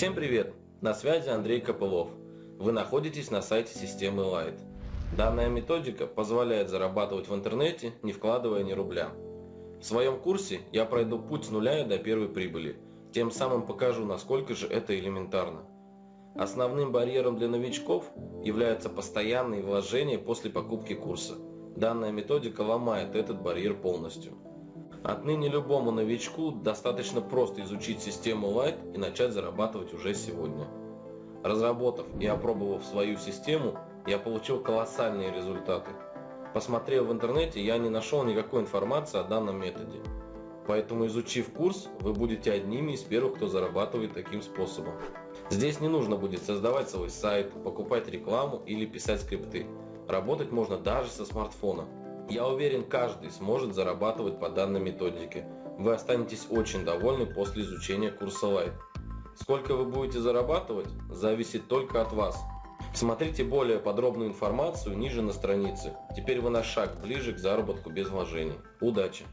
Всем привет! На связи Андрей Копылов. Вы находитесь на сайте системы Light. Данная методика позволяет зарабатывать в интернете, не вкладывая ни рубля. В своем курсе я пройду путь с нуля до первой прибыли, тем самым покажу, насколько же это элементарно. Основным барьером для новичков являются постоянные вложения после покупки курса. Данная методика ломает этот барьер полностью. Отныне любому новичку достаточно просто изучить систему Light и начать зарабатывать уже сегодня. Разработав и опробовав свою систему, я получил колоссальные результаты. Посмотрев в интернете, я не нашел никакой информации о данном методе. Поэтому изучив курс, вы будете одними из первых, кто зарабатывает таким способом. Здесь не нужно будет создавать свой сайт, покупать рекламу или писать скрипты. Работать можно даже со смартфона. Я уверен, каждый сможет зарабатывать по данной методике. Вы останетесь очень довольны после изучения курса Light. Сколько вы будете зарабатывать, зависит только от вас. Смотрите более подробную информацию ниже на странице. Теперь вы на шаг ближе к заработку без вложений. Удачи!